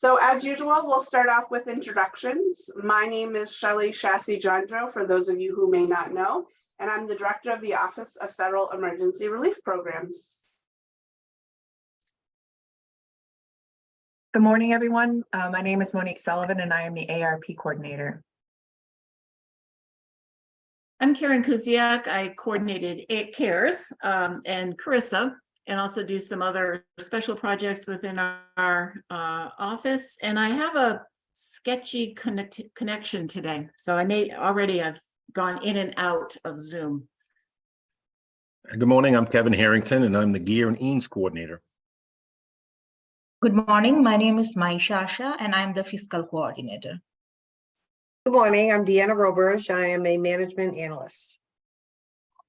So as usual, we'll start off with introductions. My name is Shelly Chasse-Johndro, for those of you who may not know, and I'm the Director of the Office of Federal Emergency Relief Programs. Good morning, everyone. Uh, my name is Monique Sullivan and I am the ARP coordinator. I'm Karen Kusiak. I coordinated It Cares um, and CRRSA, and also do some other special projects within our, our, uh, office. And I have a sketchy connect connection today. So I may already have gone in and out of Zoom. Good morning, I'm Kevin Harrington and I'm the GEER and EANS Coordinator. Good morning. My name is Mai Shasha and I'm the fiscal coordinator. Good morning, I'm Deanna Roberge. I am a management analyst.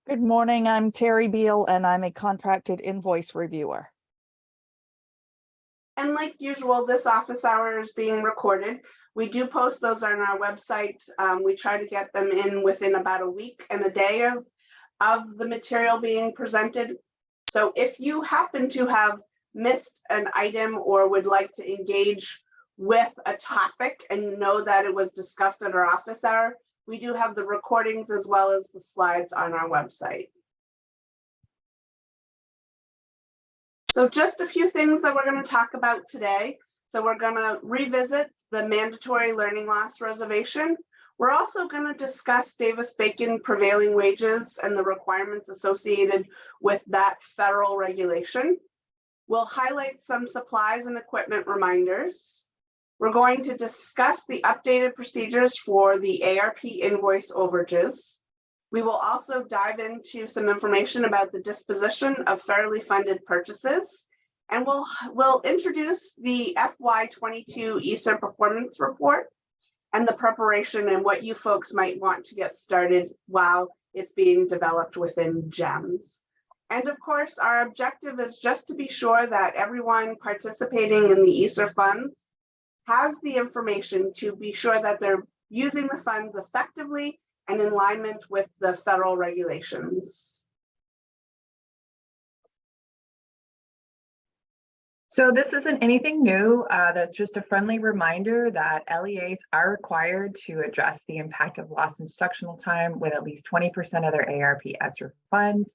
Good morning, I'm Terry Beal and I'm a contracted invoice reviewer. And like usual, this office hour is being recorded. We do post those on our website. Um, we try to get them in within about a week and a day of, of the material being presented. So if you happen to have missed an item or would like to engage with a topic and know that it was discussed at our office hour, we do have the recordings as well as the slides on our website. So just a few things that we're going to talk about today. So we're going to revisit the mandatory learning loss reservation. We're also going to discuss Davis-Bacon prevailing wages and the requirements associated with that federal regulation. We'll highlight some supplies and equipment reminders. We're going to discuss the updated procedures for the ARP invoice overages. We will also dive into some information about the disposition of federally funded purchases. And we'll, we'll introduce the FY22 ESSER performance report and the preparation and what you folks might want to get started while it's being developed within GEMS. And of course, our objective is just to be sure that everyone participating in the ESSER funds has the information to be sure that they're using the funds effectively and in alignment with the federal regulations. So this isn't anything new. Uh, that's just a friendly reminder that LEAs are required to address the impact of lost instructional time with at least 20% of their ARP ESSER funds.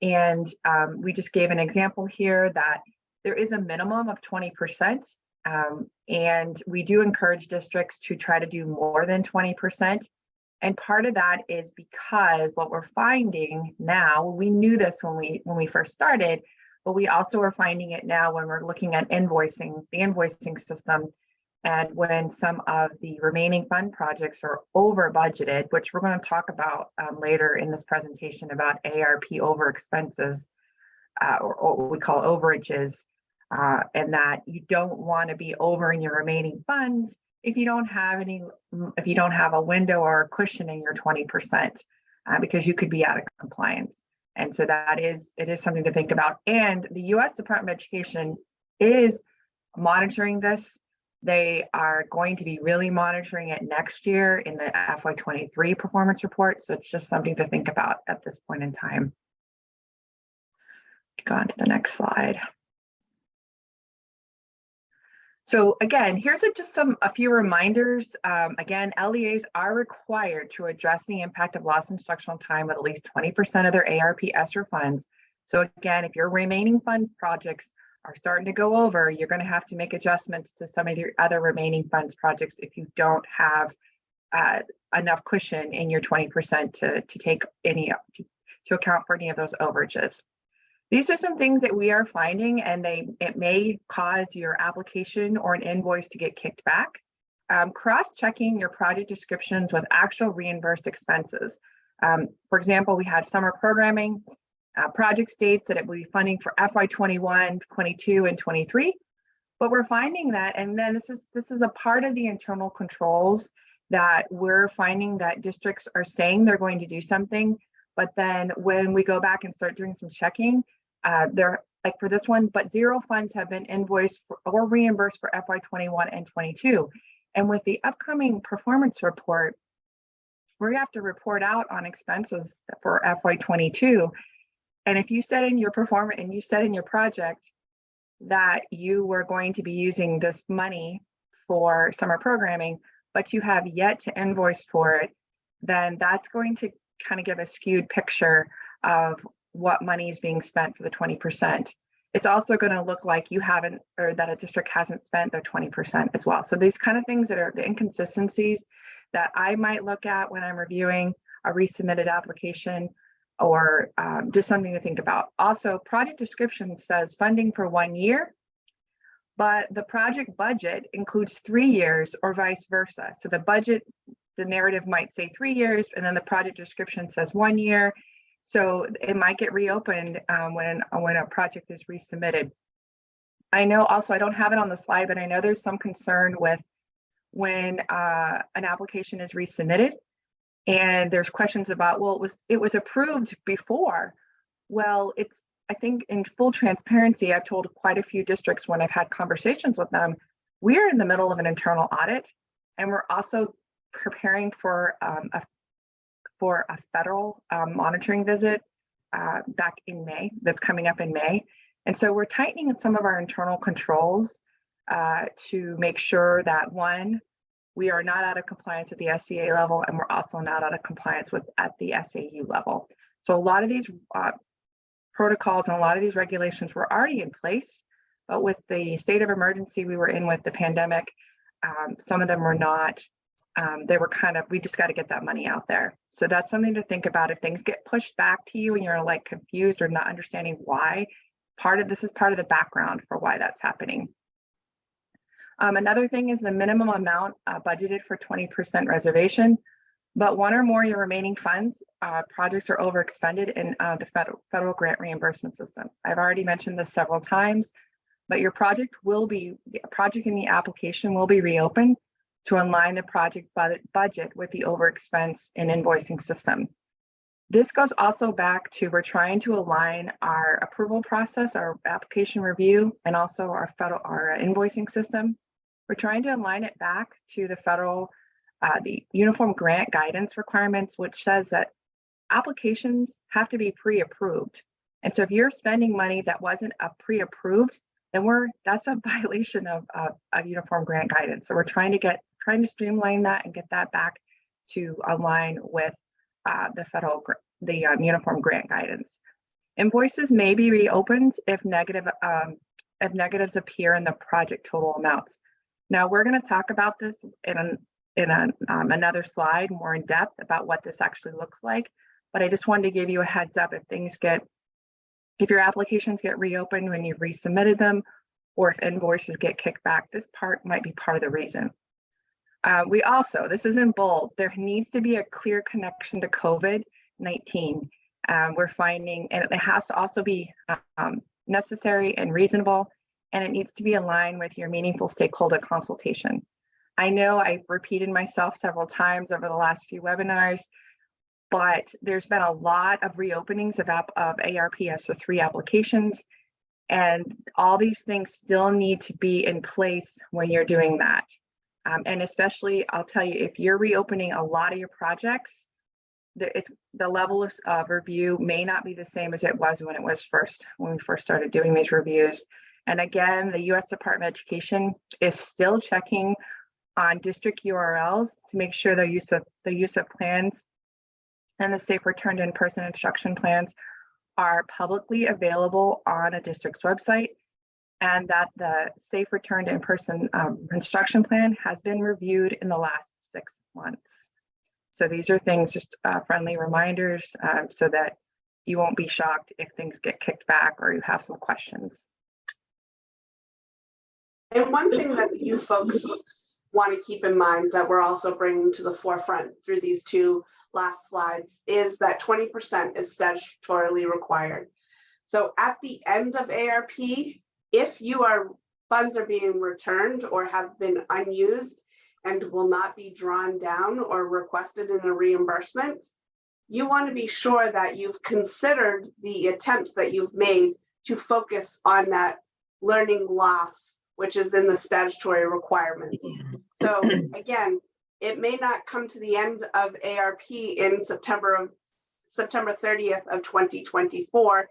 And um, we just gave an example here that there is a minimum of 20%. Um, and we do encourage districts to try to do more than 20%. And part of that is because what we're finding now, we knew this when we when we first started, but we also are finding it now when we're looking at invoicing, the invoicing system, and when some of the remaining fund projects are over budgeted, which we're going to talk about um, later in this presentation about ARP over expenses, uh, or, or, what we call overages, uh, and that you don't want to be over in your remaining funds if you don't have any, if you don't have a window or a cushion in your 20%, uh, because you could be out of compliance. And so that is, it is something to think about. And the US Department of Education is monitoring this. They are going to be really monitoring it next year in the FY23 performance report. So it's just something to think about at this point in time. Go on to the next slide. So again, here's a, just some a few reminders. Um, again, LEAs are required to address the impact of lost instructional time with at least 20% of their ARP ESSER funds. So again, if your remaining funds projects are starting to go over, you're going to have to make adjustments to some of your other remaining funds projects if you don't have uh, enough cushion in your 20% to, to take any to, to account for any of those overages. These are some things that we are finding and they it may cause your application or an invoice to get kicked back. Um, Cross-checking your project descriptions with actual reimbursed expenses. Um, for example, we had summer programming. Uh, project states that it will be funding for FY21, 22, and 23. But we're finding that, and then this is this is a part of the internal controls that we're finding that districts are saying they're going to do something, but then when we go back and start doing some checking, uh, they're like for this one, but zero funds have been invoiced for, or reimbursed for FY21 and 22. And with the upcoming performance report, we have to report out on expenses for FY22. And if you said in your performance and you said in your project that you were going to be using this money for summer programming, but you have yet to invoice for it, then that's going to kind of give a skewed picture of what money is being spent for the twenty percent. It's also going to look like you haven't, or that a district hasn't spent their twenty percent as well. So these kind of things that are the inconsistencies that I might look at when I'm reviewing a resubmitted application or um, just something to think about. Also, project description says funding for one year, but the project budget includes three years or vice versa. So the budget, the narrative might say three years, and then the project description says one year. So it might get reopened um, when, when a project is resubmitted. I know also, I don't have it on the slide, but I know there's some concern with when uh, an application is resubmitted and there's questions about, well, it was, it was approved before. Well, it's, I think in full transparency, I've told quite a few districts when I've had conversations with them, we're in the middle of an internal audit and we're also preparing for um, a for a federal um, monitoring visit uh, back in May, that's coming up in May. And so we're tightening some of our internal controls uh, to make sure that one, we are not out of compliance at the SEA level, and we're also not out of compliance with at the SAU level. So a lot of these uh, protocols and a lot of these regulations were already in place, but with the state of emergency we were in with the pandemic, um, some of them were not um, they were kind of, we just got to get that money out there. So that's something to think about. If things get pushed back to you and you're like confused or not understanding why, part of this is part of the background for why that's happening. Um, another thing is the minimum amount uh, budgeted for 20% reservation, but one or more of your remaining funds, uh, projects are overexpended in uh, the federal, federal grant reimbursement system. I've already mentioned this several times, but your project will be, the project in the application will be reopened to align the project budget with the overexpense and invoicing system. This goes also back to we're trying to align our approval process, our application review, and also our federal our invoicing system. We're trying to align it back to the federal, uh, the uniform grant guidance requirements, which says that applications have to be pre-approved. And so if you're spending money that wasn't a pre-approved, then we're that's a violation of, of, of uniform grant guidance. So we're trying to get trying to streamline that and get that back to align with uh, the federal the um, uniform grant guidance. Invoices may be reopened if negative um, if negatives appear in the project total amounts. Now we're going to talk about this in an, in an, um, another slide more in depth about what this actually looks like. But I just wanted to give you a heads up if things get if your applications get reopened when you've resubmitted them, or if invoices get kicked back, this part might be part of the reason. Uh, we also, this is in bold, there needs to be a clear connection to COVID-19. Um, we're finding, and it has to also be um, necessary and reasonable, and it needs to be aligned with your meaningful stakeholder consultation. I know I've repeated myself several times over the last few webinars, but there's been a lot of reopenings of, of ARPS for three applications, and all these things still need to be in place when you're doing that. Um, and especially, I'll tell you, if you're reopening a lot of your projects, the, it's, the level of, of review may not be the same as it was when it was first, when we first started doing these reviews. And again, the US Department of Education is still checking on district URLs to make sure the use of the use of plans and the safe return to in-person instruction plans are publicly available on a district's website and that the safe return to in-person um, instruction plan has been reviewed in the last six months. So these are things, just uh, friendly reminders um, so that you won't be shocked if things get kicked back or you have some questions. And one thing that you folks want to keep in mind that we're also bringing to the forefront through these two last slides is that 20% is statutorily required. So at the end of ARP, if you are funds are being returned or have been unused and will not be drawn down or requested in a reimbursement, you want to be sure that you've considered the attempts that you've made to focus on that learning loss, which is in the statutory requirements. So again, it may not come to the end of ARP in September of September 30th of 2024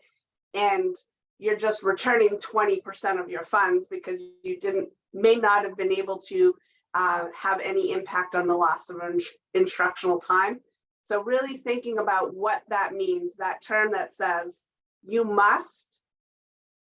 and you're just returning 20% of your funds because you didn't may not have been able to uh, have any impact on the loss of ins- instructional time. So really thinking about what that means, that term that says you must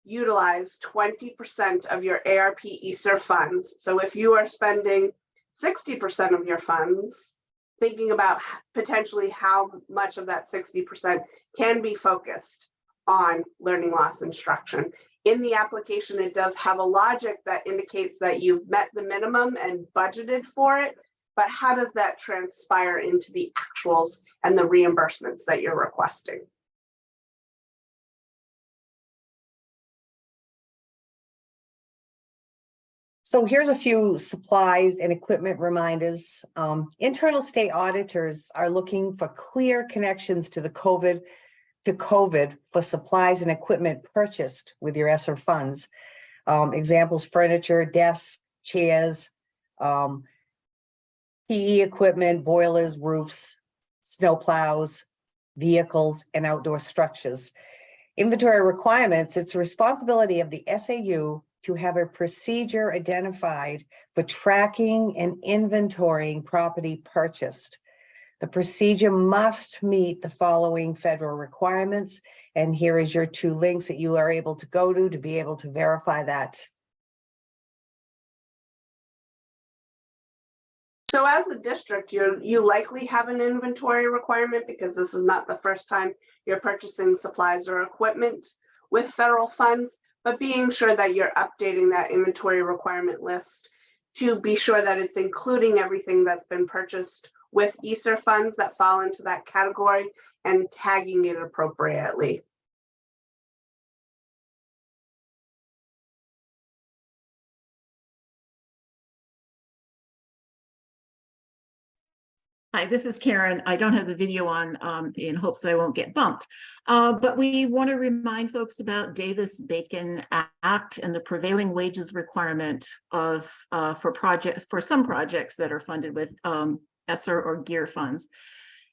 utilize twenty percent of your ARP ESSER funds. So if you are spending sixty percent of your funds, thinking about potentially how much of that sixty percent can be focused on learning loss instruction. In the application, it does have a logic that indicates that you've met the minimum and budgeted for it. But how does that transpire into the actuals and the reimbursements that you're requesting? So here's a few supplies and equipment reminders. Um, internal state auditors are looking for clear connections to the COVID, to COVID for supplies and equipment purchased with your ESSER funds. Um, examples, furniture, desks, chairs, um, PE equipment, boilers, roofs, snow plows, vehicles, and outdoor structures. Inventory requirements, it's the responsibility of the SAU to have a procedure identified for tracking and inventorying property purchased. The procedure must meet the following federal requirements, and here is your two links that you are able to go to to be able to verify that. So as a district, you, you likely have an inventory requirement because this is not the first time you're purchasing supplies or equipment with federal funds, but being sure that you're updating that inventory requirement list to be sure that it's including everything that's been purchased with ESSER funds that fall into that category and tagging it appropriately. Hi, this is Karen. I don't have the video on um, in hopes that I won't get bumped. Uh, but we want to remind folks about Davis-Bacon Act and the prevailing wages requirement of uh, for projects for some projects that are funded with um, ESSER or GEER funds.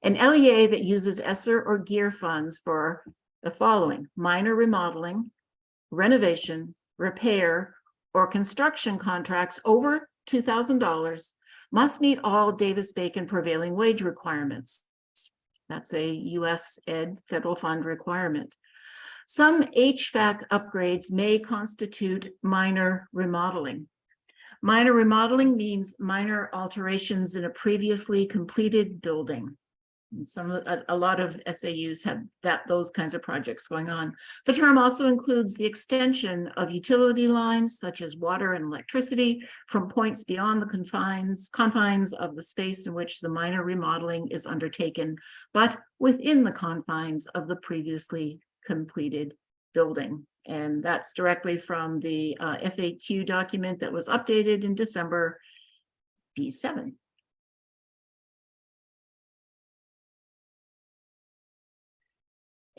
An LEA that uses ESSER or GEER funds for the following minor remodeling, renovation, repair, or construction contracts over two thousand dollars must meet all Davis-Bacon prevailing wage requirements. That's a US Ed federal fund requirement. Some HVAC upgrades may constitute minor remodeling. Minor remodeling means minor alterations in a previously completed building. And some, a, a lot of SAUs have that, those kinds of projects going on. The term also includes the extension of utility lines such as water and electricity from points beyond the confines, confines of the space in which the minor remodeling is undertaken, but within the confines of the previously completed building. And that's directly from the uh, FAQ document that was updated in December B7.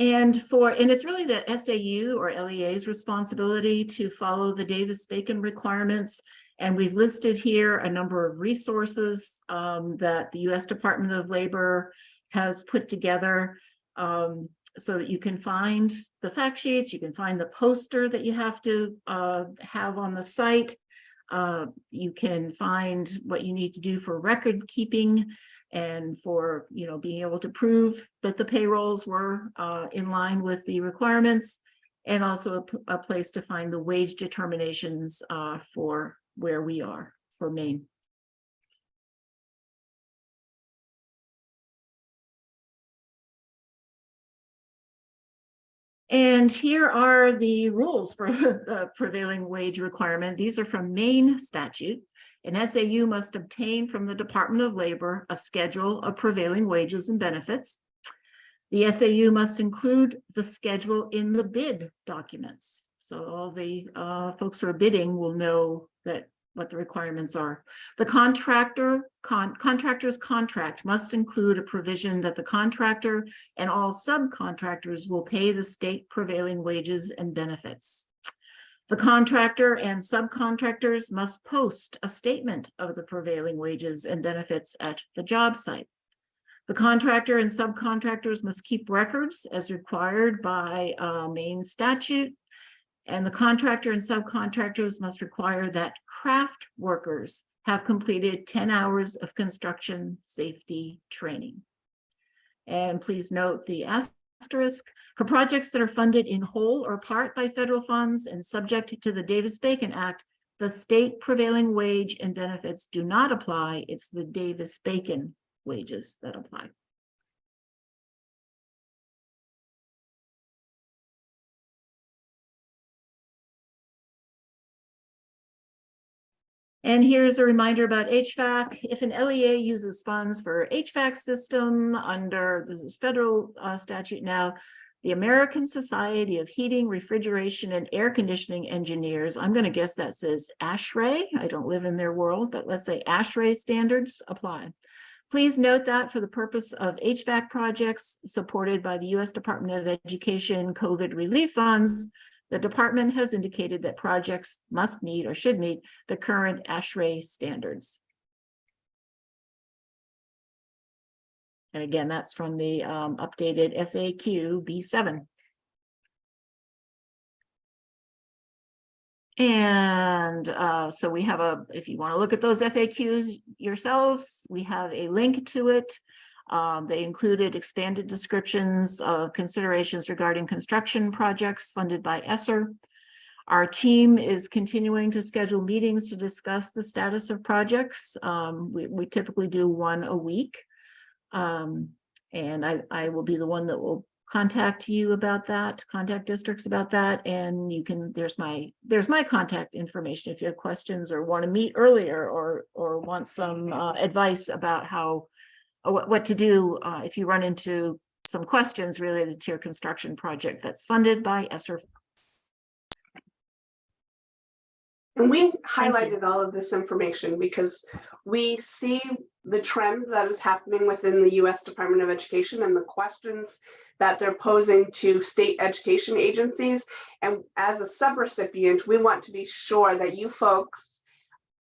And for, and it's really the SAU or LEA's responsibility to follow the Davis-Bacon requirements. And we've listed here a number of resources um, that the US Department of Labor has put together um, so that you can find the fact sheets, you can find the poster that you have to uh, have on the site. Uh, you can find what you need to do for record keeping and for, you know, being able to prove that the payrolls were uh, in line with the requirements and also a place to find the wage determinations uh, for where we are for Maine. And here are the rules for the prevailing wage requirement. These are from Maine statute. An SAU must obtain from the Department of Labor a schedule of prevailing wages and benefits. The SAU must include the schedule in the bid documents. So all the uh, folks who are bidding will know that what the requirements are. The contractor, con- contractor's contract must include a provision that the contractor and all subcontractors will pay the state prevailing wages and benefits. The contractor and subcontractors must post a statement of the prevailing wages and benefits at the job site. The contractor and subcontractors must keep records as required by uh, Maine statute And the contractor and subcontractors must require that craft workers have completed ten hours of construction safety training. And please note the asterisk, for projects that are funded in whole or part by federal funds and subject to the Davis-Bacon Act, the state prevailing wage and benefits do not apply. It's the Davis-Bacon wages that apply. And here's a reminder about HVAC. If an LEA uses funds for HVAC system under, this is federal uh, statute now, the American Society of Heating, Refrigeration, and Air Conditioning Engineers, I'm going to guess that says ASHRAE. I don't live in their world, but let's say ASHRAE standards apply. Please note that for the purpose of HVAC projects supported by the U.S. Department of Education COVID relief funds, the department has indicated that projects must meet or should meet the current ASHRAE standards. And again, that's from the um, updated FAQ B7. And uh, so we have a, if you want to look at those FAQs yourselves, we have a link to it. Um, they included expanded descriptions of considerations regarding construction projects funded by ESSER. Our team is continuing to schedule meetings to discuss the status of projects. Um, we, we typically do one a week. Um, and I, I will be the one that will contact you about that, contact districts about that. And you can, there's my, there's my contact information if you have questions or want to meet earlier or, or want some uh, advice about how, what, what to do uh, if you run into some questions related to your construction project that's funded by ESSER. And we highlighted all of this information because we see the trend that is happening within the US Department of Education and the questions that they're posing to state education agencies. And as a subrecipient, we want to be sure that you folks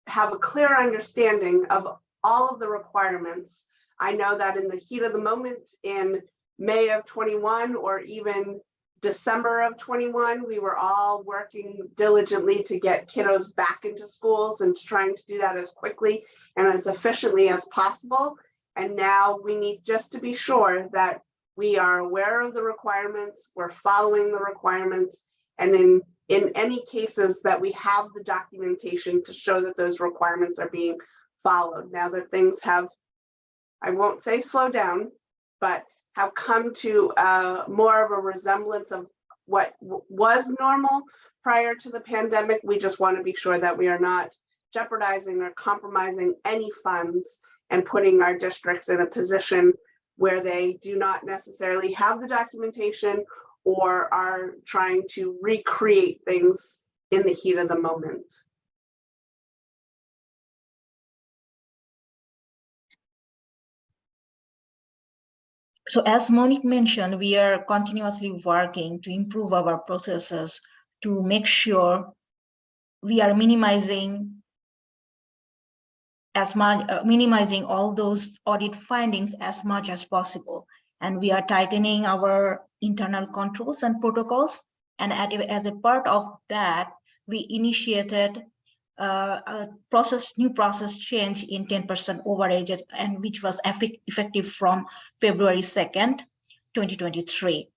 have a clear understanding of all of the requirements. I know that in the heat of the moment in May of 21 or even December of 21, we were all working diligently to get kiddos back into schools and trying to do that as quickly and as efficiently as possible. And now we need just to be sure that we are aware of the requirements, we're following the requirements, and in, in any cases that we have the documentation to show that those requirements are being followed. Now that things have, I won't say slow down, but have come to uh, more of a resemblance of what was normal prior to the pandemic. We just want to be sure that we are not jeopardizing or compromising any funds and putting our districts in a position where they do not necessarily have the documentation or are trying to recreate things in the heat of the moment. So as Monique mentioned, we are continuously working to improve our processes to make sure we are minimizing as much, uh, minimizing all those audit findings as much as possible. And we are tightening our internal controls and protocols. And at, as a part of that, we initiated process, new process change in 10% overage and which was effective from February 2nd, 2023.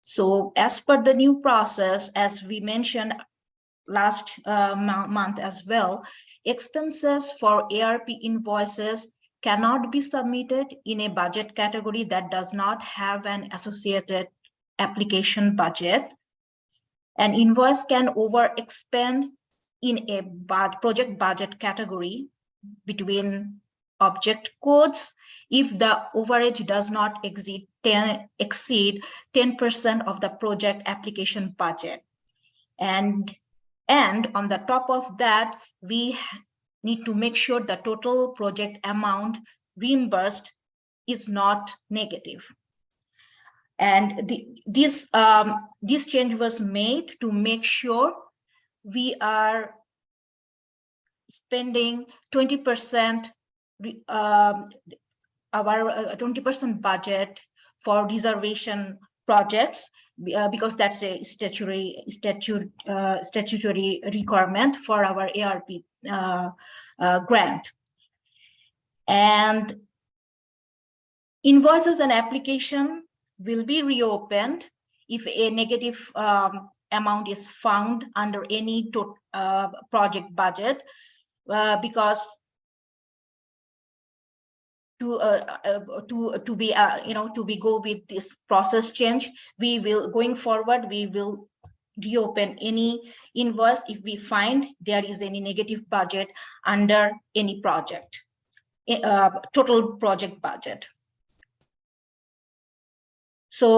So as per the new process, as we mentioned last uh, month as well, expenses for ARP invoices cannot be submitted in a budget category that does not have an associated application budget. An invoice can overexpend in a project budget category between object codes if the overage does not exceed 10 exceed 10% of the project application budget. And, and on the top of that, we need to make sure the total project amount reimbursed is not negative. And the, this, um, this change was made to make sure we are spending 20% um, our 20% uh, budget for reservation projects uh, because that's a statutory statute uh, statutory requirement for our ARP uh, uh, grant. And invoices and application will be reopened if a negative um, amount is found under any to, uh, project budget uh, because to uh, uh, to to be uh, you know to be go with this process change we will going forward we will reopen any invoice if we find there is any negative budget under any project eh, uh, total project budget so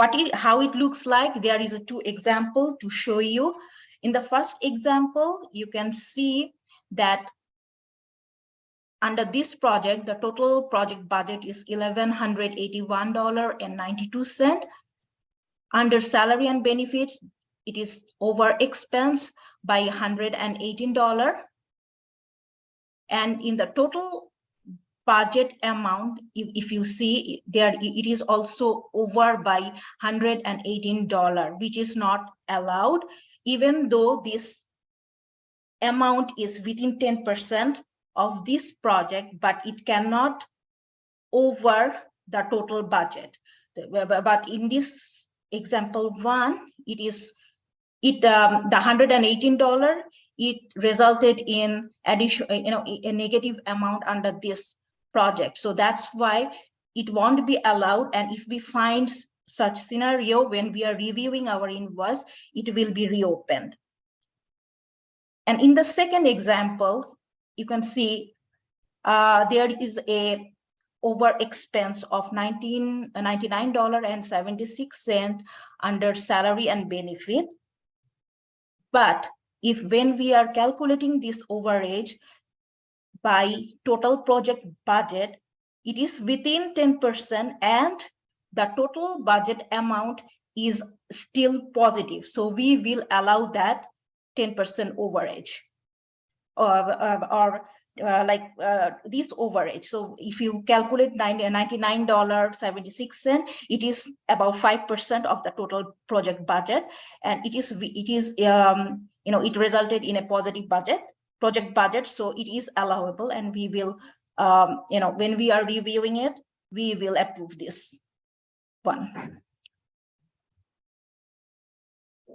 what it how it looks like there is a two example to show you in the first example you can see that under this project, the total project budget is eleven hundred eighty-one dollar and ninety-two cent. Under salary and benefits, it is over expense by hundred and eighteen dollar. And in the total budget amount, if, if you see there, it is also over by hundred and eighteen dollar, which is not allowed, even though this amount is within ten percent of this project, but it cannot over the total budget. But in this example one, it is, it, um, the hundred and eighteen dollar, it resulted in addition, you know, a negative amount under this project. So that's why it won't be allowed. And if we find such scenario when we are reviewing our invoice, it will be reopened. And in the second example, you can see uh, there is a over expense of nineteen ninety-nine dollar and seventy-six cent under salary and benefit. But if when we are calculating this overage by total project budget, it is within ten percent and the total budget amount is still positive. So we will allow that ten percent overage or, or, or uh, like uh, this overage. So if you calculate ninety-nine dollar seventy-six cent, it is about five percent of the total project budget. And it is, it is, um, you know, it resulted in a positive budget, project budget. So it is allowable and we will, um, you know, when we are reviewing it, we will approve this one.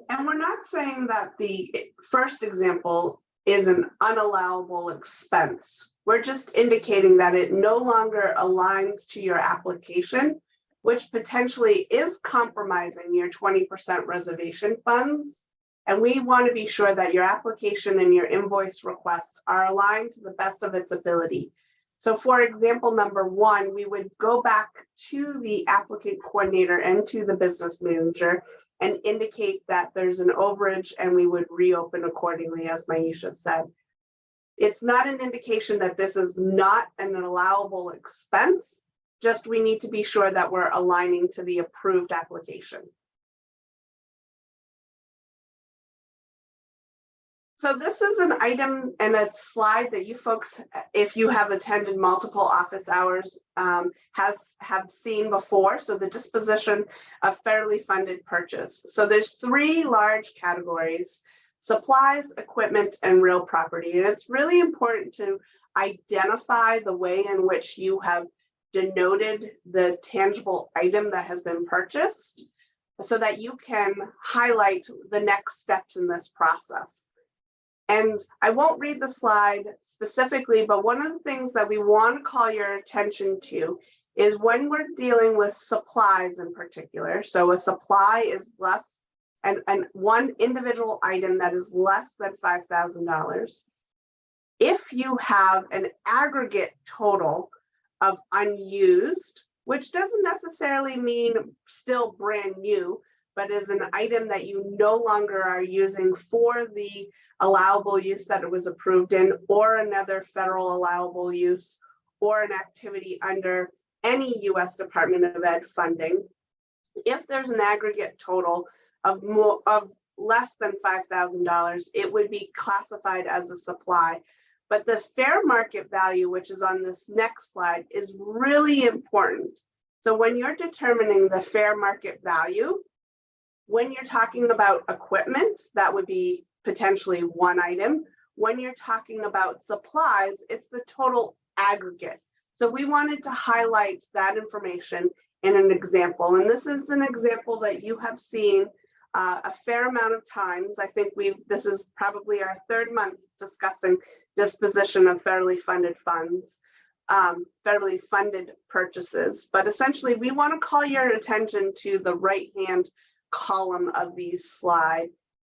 And we're not saying that the first example is an unallowable expense. We're just indicating that it no longer aligns to your application, which potentially is compromising your twenty percent reservation funds. And we want to be sure that your application and your invoice request are aligned to the best of its ability. So for example, number one, we would go back to the applicant coordinator and to the business manager and indicate that there's an overage and we would reopen accordingly, as Maisha said. It's not an indication that this is not an allowable expense, just we need to be sure that we're aligning to the approved application. So this is an item and a slide that you folks, if you have attended multiple office hours, um, has, have seen before. So the disposition of federally funded purchase. So there's three large categories, supplies, equipment, and real property. And it's really important to identify the way in which you have denoted the tangible item that has been purchased so that you can highlight the next steps in this process. And I won't read the slide specifically, but one of the things that we want to call your attention to is when we're dealing with supplies in particular. So a supply is less and, and one individual item that is less than $5,000. If you have an aggregate total of unused, which doesn't necessarily mean still brand new, but is an item that you no longer are using for the allowable use that it was approved in, or another federal allowable use, or an activity under any US Department of Ed funding. If there's an aggregate total of more, of less than five thousand dollars, it would be classified as a supply. But the fair market value, which is on this next slide, is really important So when you're determining the fair market value, when you're talking about equipment, that would be potentially one item. When you're talking about supplies, it's the total aggregate. So we wanted to highlight that information in an example. And this is an example that you have seen uh, a fair amount of times. I think we've, this is probably our third month discussing disposition of federally funded funds, um, federally funded purchases. But essentially, we want to call your attention to the right-hand column of these slide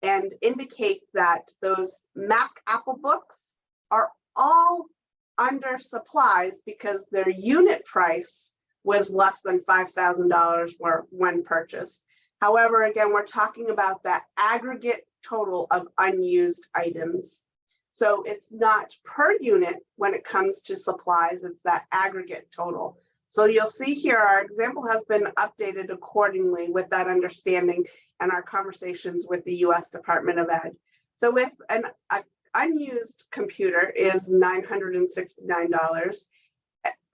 and indicate that those Mac Apple books are all under supplies because their unit price was less than $5,000 when purchased. However, again, we're talking about that aggregate total of unused items. So it's not per unit when it comes to supplies, it's that aggregate total. So you'll see here, our example has been updated accordingly with that understanding and our conversations with the US Department of Ed. So if an unused computer is $969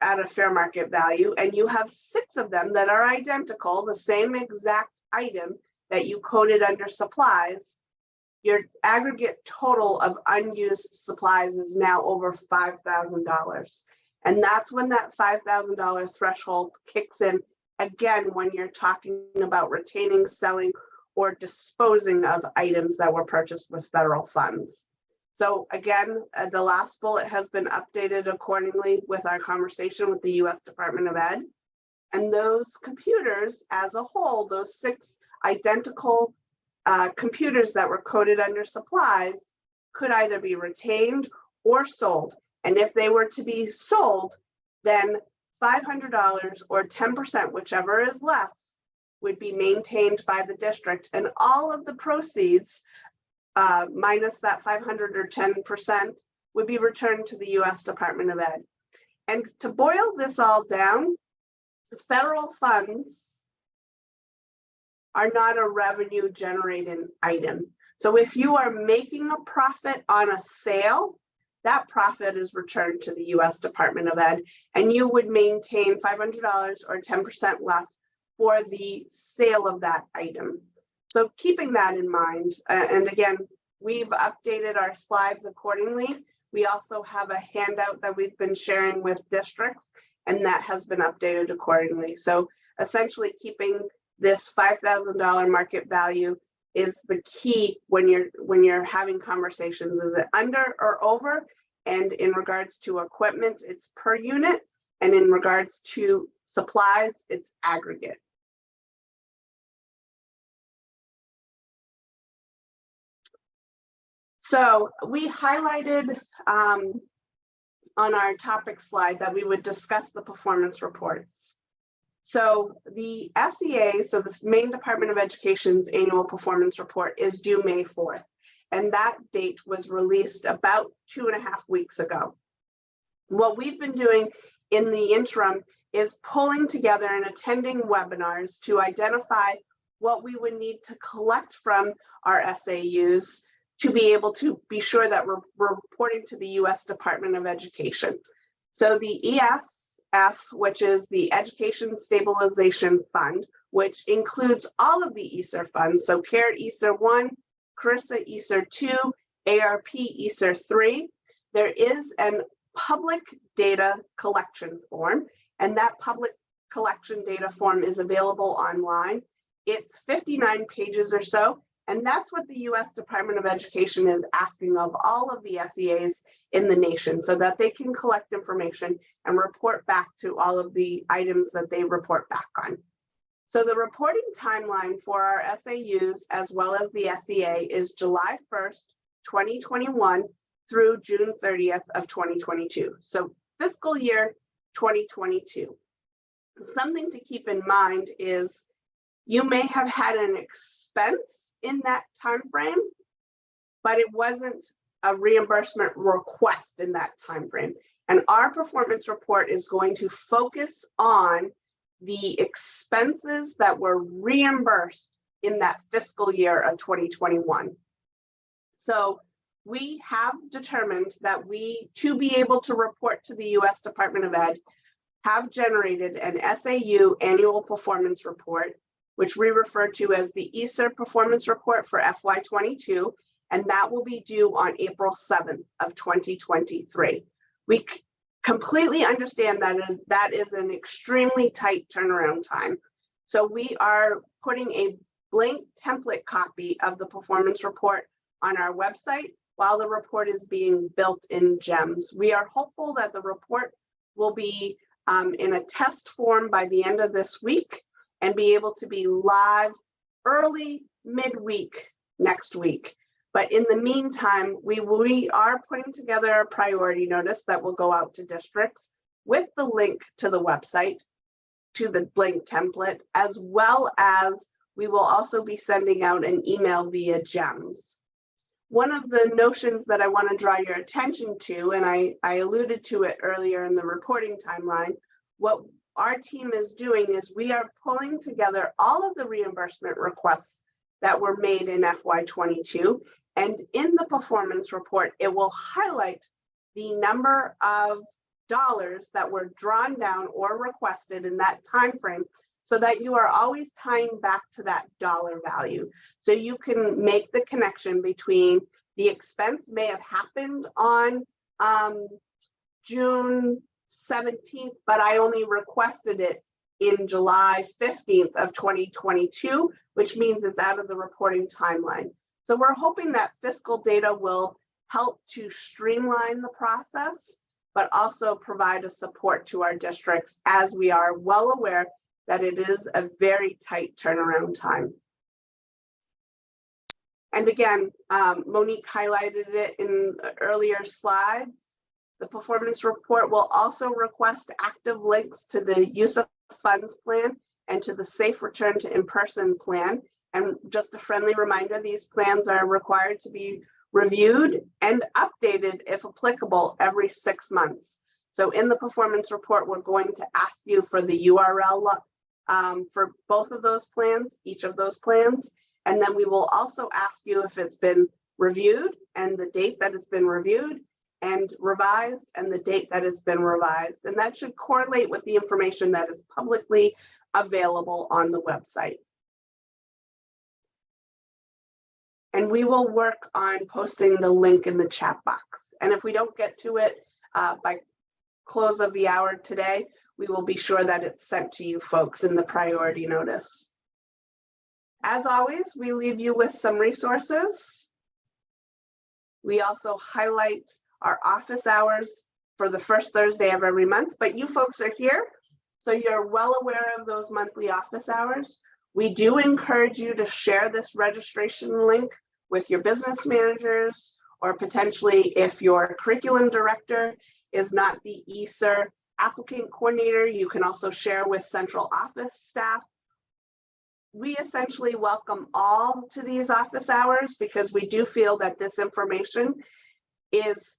at a fair market value, and you have six of them that are identical, the same exact item that you coded under supplies, your aggregate total of unused supplies is now over $5,000. And that's when that $5,000 threshold kicks in again when you're talking about retaining, selling, or disposing of items that were purchased with federal funds. So again, uh, the last bullet has been updated accordingly with our conversation with the US Department of Ed. And those computers as a whole, those six identical uh, computers that were coded under supplies could either be retained or sold. And if they were to be sold, then $500 or 10%, whichever is less, would be maintained by the district and all of the proceeds uh, minus that 500 or 10% would be returned to the US Department of Ed. And to boil this all down, federal funds are not a revenue generating item. So if you are making a profit on a sale, that profit is returned to the US Department of Ed and you would maintain $500 or 10% less for the sale of that item. So keeping that in mind, uh, and again, we've updated our slides accordingly. We also have a handout that we've been sharing with districts and that has been updated accordingly. So essentially keeping this $5,000 market value is the key when you're when you're having conversations. Is it under or over? And in regards to equipment, it's per unit. And in regards to supplies, it's aggregate. So we highlighted um, on our topic slide that we would discuss the performance reports. So the SEA, so the Maine Department of Education's annual performance report is due May 4th. And that date was released about two and a half weeks ago. What we've been doing in the interim is pulling together and attending webinars to identify what we would need to collect from our SAUs to be able to be sure that we're, we're reporting to the US Department of Education. So the ESF, which is the Education Stabilization Fund, which includes all of the ESSER funds, so CARE ESSER 1, CRRSA ESSER 2, ARP ESSER 3. There is an public data collection form, and that public collection data form is available online. It's 59 pages or so, and that's what the US Department of Education is asking of all of the SEAs in the nation so that they can collect information and report back to all of the items that they report back on. So the reporting timeline for our SAUs as well as the SEA is July 1st, 2021 through June 30th of 2022. So fiscal year 2022. Something to keep in mind is you may have had an expense in that time frame, but it wasn't a reimbursement request in that time frame. And our performance report is going to focus on the expenses that were reimbursed in that fiscal year of 2021. So we have determined that we, to be able to report to the US Department of Ed, have generated an SAU annual performance report, which we refer to as the ESSER Performance Report for FY twenty-two, and that will be due on April seventh of twenty twenty-three. We c- completely understand that is, that is an extremely tight turnaround time. So we are putting a blank template copy of the performance report on our website while the report is being built in GEMS. We are hopeful that the report will be um, in a test form by the end of this week and be able to be live early midweek next week. But in the meantime, we, we are putting together a priority notice that will go out to districts with the link to the website, to the blank template, as well as we will also be sending out an email via GEMS. One of the notions that I want to draw your attention to, and I, I alluded to it earlier in the reporting timeline, what our team is doing is we are pulling together all of the reimbursement requests that were made in FY twenty-two. And in the performance report, it will highlight the number of dollars that were drawn down or requested in that time frame, so that you are always tying back to that dollar value. So you can make the connection between the expense may have happened on um, June seventeenth, but I only requested it in July fifteenth of twenty twenty-two, which means it's out of the reporting timeline. So we're hoping that fiscal data will help to streamline the process, but also provide a support to our districts as we are well aware that it is a very tight turnaround time. And again, um, Monique highlighted it in earlier slides. The performance report will also request active links to the use of funds plan and to the safe return to in-person plan. And just a friendly reminder, these plans are required to be reviewed and updated if applicable every six months. So in the performance report, we're going to ask you for the URL um, for both of those plans, each of those plans. And then we will also ask you if it's been reviewed and the date that it's been reviewed and revised and the date that it has been revised. And that should correlate with the information that is publicly available on the website. And we will work on posting the link in the chat box. And if we don't get to it uh, by close of the hour today, we will be sure that it's sent to you folks in the priority notice. As always, we leave you with some resources. We also highlight our office hours for the first Thursday of every month, but you folks are here, so you're well aware of those monthly office hours. We do encourage you to share this registration link with your business managers, or potentially if your curriculum director is not the ESSER applicant coordinator, you can also share with central office staff. We essentially welcome all to these office hours because we do feel that this information is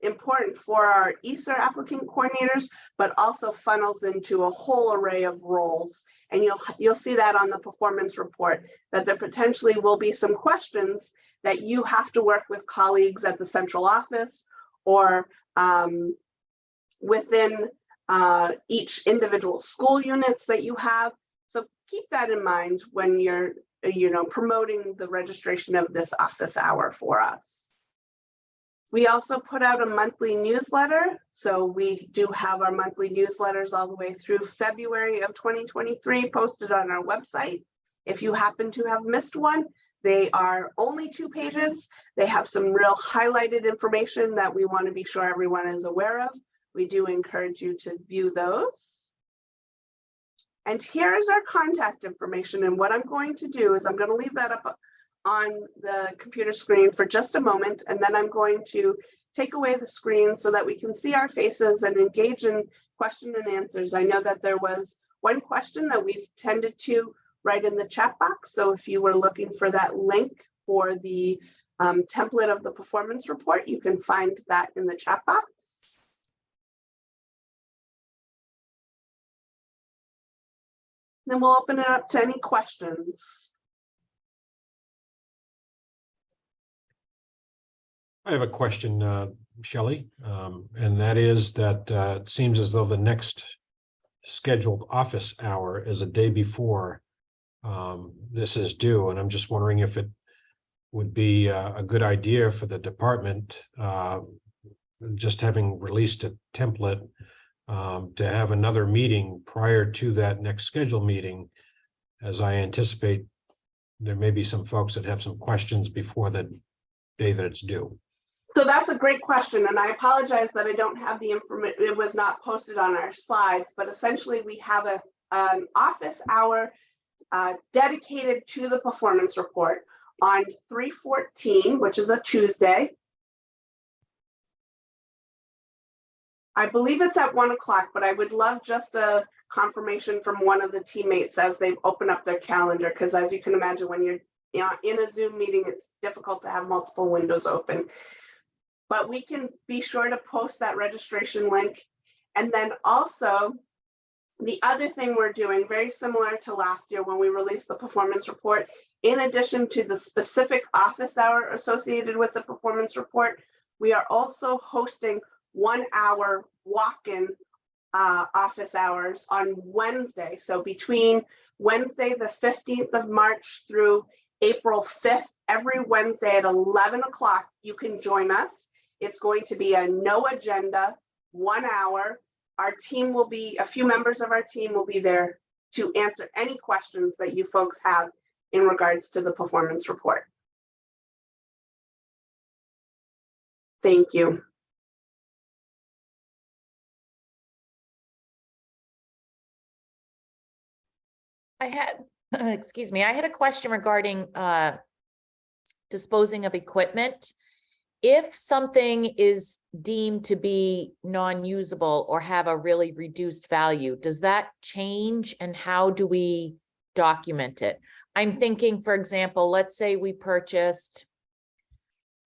important for our ESSER applicant coordinators, but also funnels into a whole array of roles. And you'll, you'll see that on the performance report, that there potentially will be some questions that you have to work with colleagues at the central office or um, within uh, each individual school units that you have. So keep that in mind when you're, you know, promoting the registration of this office hour for us. We also put out a monthly newsletter. So we do have our monthly newsletters all the way through February of 2023 posted on our website. If you happen to have missed one, they are only two pages. They have some real highlighted information that we want to be sure everyone is aware of. We do encourage you to view those. And here is our contact information. And what I'm going to do is I'm going to leave that up on the computer screen for just a moment, and then I'm going to take away the screen so that we can see our faces and engage in question and answers. I know that there was one question that we've tended to write in the chat box. So if you were looking for that link for the um, template of the performance report, you can find that in the chat box. Then we'll open it up to any questions. I have a question, uh, Shelly, um, and that is that uh, it seems as though the next scheduled office hour is a day before um, this is due, and I'm just wondering if it would be uh, a good idea for the department, uh, just having released a template, um, to have another meeting prior to that next scheduled meeting, as I anticipate there may be some folks that have some questions before the day that it's due. So that's a great question, and I apologize that I don't have the information, it was not posted on our slides, but essentially we have a, an office hour uh, dedicated to the performance report on three fourteen, which is a Tuesday. I believe it's at one o'clock, but I would love just a confirmation from one of the teammates as they open up their calendar, because as you can imagine, when you're you know, in a Zoom meeting, it's difficult to have multiple windows open. But we can be sure to post that registration link. And then also, the other thing we're doing, very similar to last year when we released the performance report, in addition to the specific office hour associated with the performance report, we are also hosting one hour walk-in uh, office hours on Wednesday. So between Wednesday, the 15th of March through April 5th, every Wednesday at 11 o'clock, you can join us. It's going to be a no agenda, one hour. Our team will be, a few members of our team will be there to answer any questions that you folks have in regards to the performance report. Thank you. I had, excuse me, I had a question regarding uh disposing of equipment. If something is deemed to be non-usable or have a really reduced value, does that change and how do we document it? I'm thinking, for example, let's say we purchased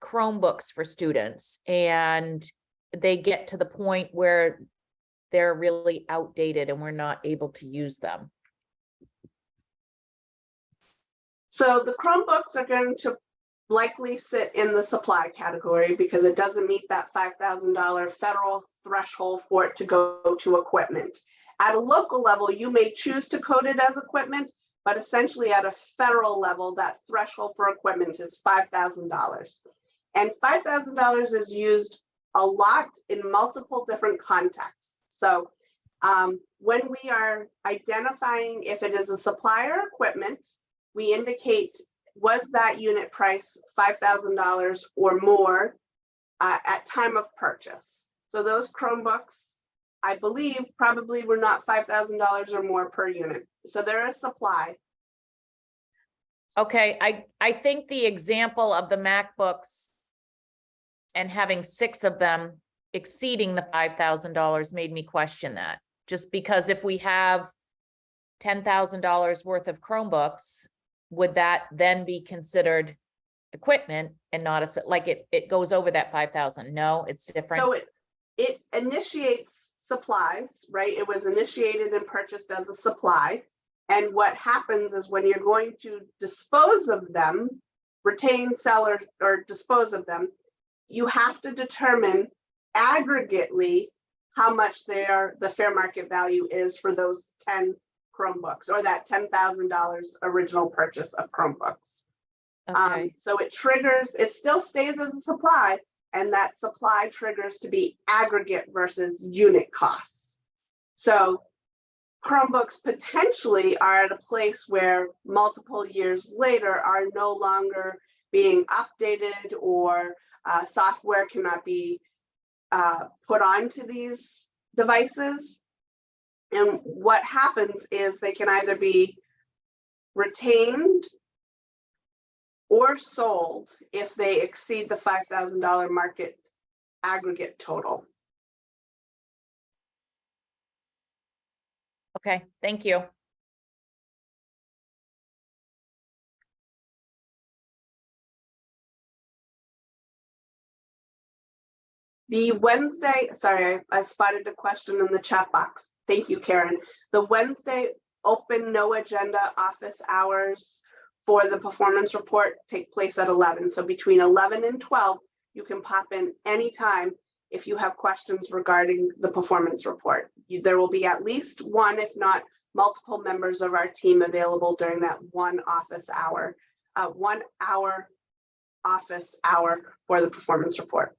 Chromebooks for students and they get to the point where they're really outdated and we're not able to use them. So the Chromebooks are going to likely sit in the supply category because it doesn't meet that five thousand dollar federal threshold for it to go to equipment. At a local level, you may choose to code it as equipment, but essentially at a federal level, that threshold for equipment is five thousand dollars. And five thousand dollars is used a lot in multiple different contexts. So um, when we are identifying if it is a supplier equipment, we indicate was that unit price $5,000 or more uh, at time of purchase. So those Chromebooks, I believe, probably were not $5,000 or more per unit. So they're a supply. Okay, I, I think the example of the MacBooks and having six of them exceeding the five thousand dollars made me question that. Just because if we have ten thousand dollars worth of Chromebooks, would that then be considered equipment and not a, like it, it goes over that five thousand? No, it's different. So it, it initiates supplies, right? It was initiated and purchased as a supply. And what happens is when you're going to dispose of them, retain, sell, or, or dispose of them, you have to determine aggregately how much their, the fair market value is for those ten Chromebooks or that ten thousand dollars original purchase of Chromebooks. Um, so it triggers, it still stays as a supply and that supply triggers to be aggregate versus unit costs. So Chromebooks potentially are at a place where multiple years later are no longer being updated or uh, software cannot be uh, put onto these devices. And what happens is they can either be retained or sold if they exceed the five thousand dollar market aggregate total. okay, thank you. The Wednesday, sorry, I I spotted a question in the chat box. Thank you, Karen. The Wednesday open, no agenda office hours for the performance report take place at eleven. So between eleven and twelve, you can pop in anytime if you have questions regarding the performance report. You- There will be at least one, if not multiple members of our team available during that one office hour, uh, one hour office hour for the performance report.